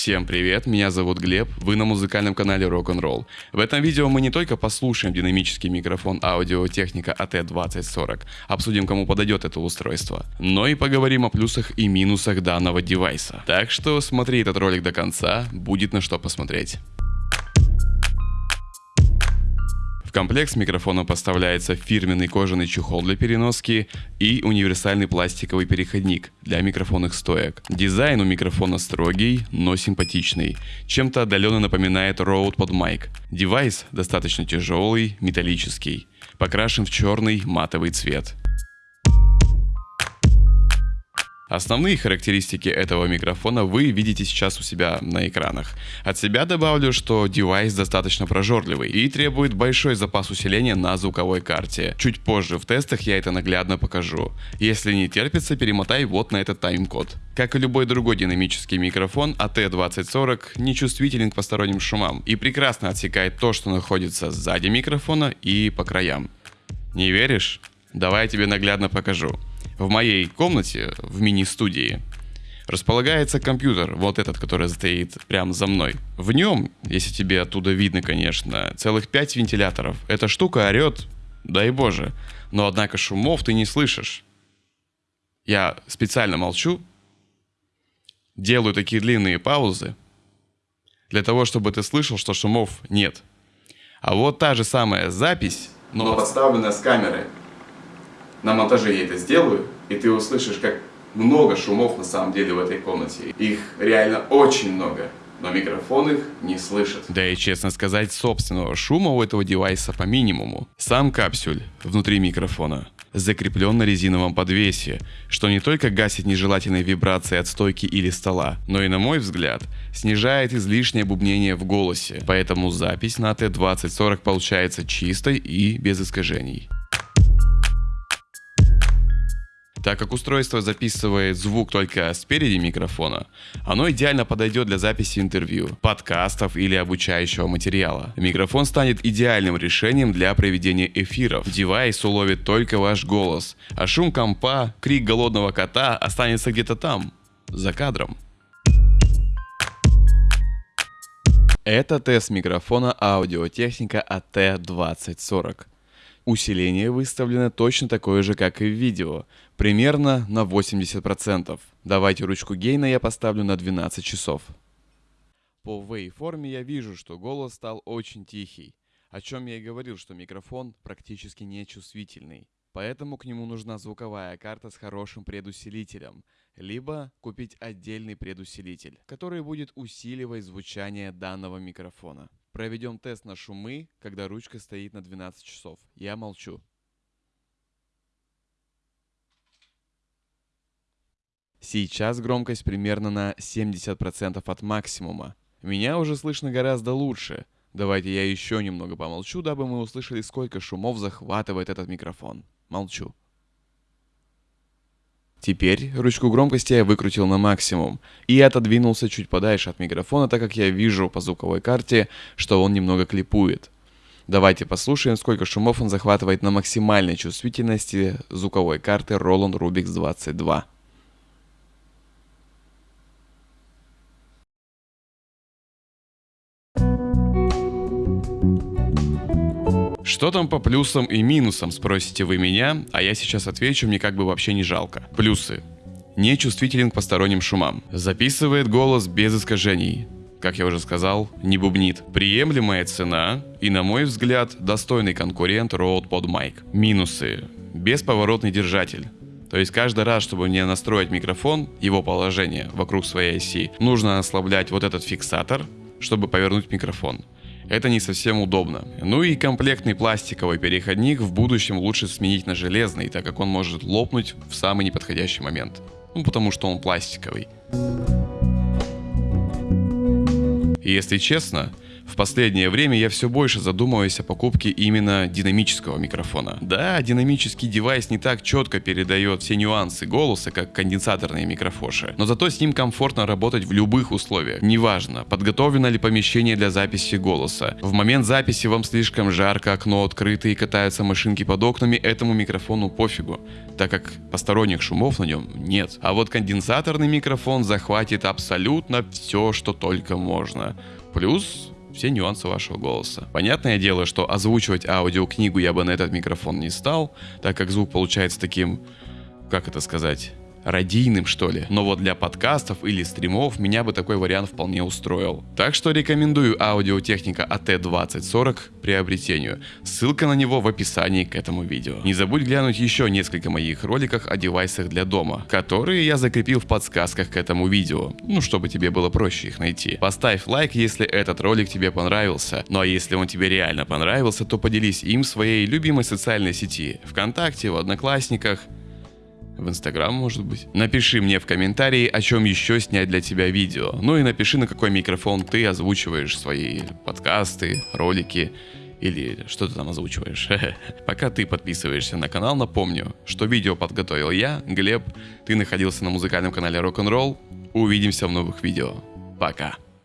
Всем привет, меня зовут Глеб, вы на музыкальном канале Rock'n'Roll. В этом видео мы не только послушаем динамический микрофон аудиотехника AT2040, обсудим кому подойдет это устройство, но и поговорим о плюсах и минусах данного девайса. Так что смотри этот ролик до конца, будет на что посмотреть. В комплект с микрофоном поставляется фирменный кожаный чехол для переноски и универсальный пластиковый переходник для микрофонных стоек. Дизайн у микрофона строгий, но симпатичный. Чем-то отдаленно напоминает Rode PodMic. Девайс достаточно тяжелый, металлический. Покрашен в черный матовый цвет. Основные характеристики этого микрофона вы видите сейчас у себя на экранах. От себя добавлю, что девайс достаточно прожорливый и требует большой запас усиления на звуковой карте. Чуть позже в тестах я это наглядно покажу. Если не терпится, перемотай вот на этот тайм-код. Как и любой другой динамический микрофон, AT2040 не чувствителен к посторонним шумам и прекрасно отсекает то, что находится сзади микрофона и по краям. Не веришь? Давай я тебе наглядно покажу. В моей комнате, в мини-студии, располагается компьютер, вот этот, который стоит прямо за мной. В нем, если тебе оттуда видно, конечно, целых 5 вентиляторов. Эта штука орет, дай боже, но однако шумов ты не слышишь. Я специально молчу, делаю такие длинные паузы, для того, чтобы ты слышал, что шумов нет. А вот та же самая запись, но подставленная с камеры – на монтаже я это сделаю, и ты услышишь, как много шумов на самом деле в этой комнате. Их реально очень много, но микрофон их не слышит. Да и честно сказать, собственного шума у этого девайса по минимуму. Сам капсюль внутри микрофона закреплен на резиновом подвесе, что не только гасит нежелательные вибрации от стойки или стола, но и, на мой взгляд, снижает излишнее бубнение в голосе, поэтому запись на AT2040 получается чистой и без искажений. Так как устройство записывает звук только спереди микрофона, оно идеально подойдет для записи интервью, подкастов или обучающего материала. Микрофон станет идеальным решением для проведения эфиров. Девайс уловит только ваш голос, а шум компа, крик голодного кота останется где-то там, за кадром. Это тест микрофона аудиотехника AT2040. Усиление выставлено точно такое же, как и в видео, примерно на 80%. Давайте ручку гейна я поставлю на 12 часов. По вейформе я вижу, что голос стал очень тихий, о чем я и говорил, что микрофон практически нечувствительный. Поэтому к нему нужна звуковая карта с хорошим предусилителем, либо купить отдельный предусилитель, который будет усиливать звучание данного микрофона. Проведем тест на шумы, когда ручка стоит на 12 часов. Я молчу. Сейчас громкость примерно на 70% от максимума. Меня уже слышно гораздо лучше. Давайте я еще немного помолчу, дабы мы услышали, сколько шумов захватывает этот микрофон. Молчу. Теперь ручку громкости я выкрутил на максимум и отодвинулся чуть подальше от микрофона, так как я вижу по звуковой карте, что он немного клипует. Давайте послушаем, сколько шумов он захватывает на максимальной чувствительности звуковой карты Roland Rubix 22. Что там по плюсам и минусам, спросите вы меня, а я сейчас отвечу, мне как бы вообще не жалко. Плюсы. Не чувствителен к посторонним шумам. Записывает голос без искажений. Как я уже сказал, не бубнит. Приемлемая цена и, на мой взгляд, достойный конкурент Rode PodMic. Минусы. Бесповоротный держатель. То есть каждый раз, чтобы мне настроить микрофон, его положение вокруг своей оси, нужно ослаблять вот этот фиксатор, чтобы повернуть микрофон это не совсем удобно. Ну и комплектный пластиковый переходник в будущем лучше сменить на железный, так как он может лопнуть в самый неподходящий момент. Ну потому что он пластиковый. И если честно, последнее время я все больше задумываюсь о покупке именно динамического микрофона. Да, динамический девайс не так четко передает все нюансы голоса, как конденсаторные микрофоши, но зато с ним комфортно работать в любых условиях. Неважно, подготовлено ли помещение для записи голоса. В момент записи вам слишком жарко, окно открыто и катаются машинки под окнами, этому микрофону пофигу, так как посторонних шумов на нем нет. А вот конденсаторный микрофон захватит абсолютно все, что только можно. Плюс все нюансы вашего голоса. Понятное дело, что озвучивать аудиокнигу я бы на этот микрофон не стал, так как звук получается таким, как это сказать, радийным, что ли. Но вот для подкастов или стримов меня бы такой вариант вполне устроил. Так что рекомендую аудиотехника AT2040 к приобретению. Ссылка на него в описании к этому видео. Не забудь глянуть еще несколько моих роликах о девайсах для дома, которые я закрепил в подсказках к этому видео, ну чтобы тебе было проще их найти. Поставь лайк, если этот ролик тебе понравился. Ну а если он тебе реально понравился, то поделись им в своей любимой социальной сети, ВКонтакте, в Одноклассниках, в Инстаграм, может быть. Напиши мне в комментарии, о чем еще снять для тебя видео. Ну и напиши, на какой микрофон ты озвучиваешь свои подкасты, ролики или что ты там озвучиваешь. Пока ты подписываешься на канал, напомню, что видео подготовил я, Глеб. Ты находился на музыкальном канале Rock'n'Roll. Увидимся в новых видео. Пока.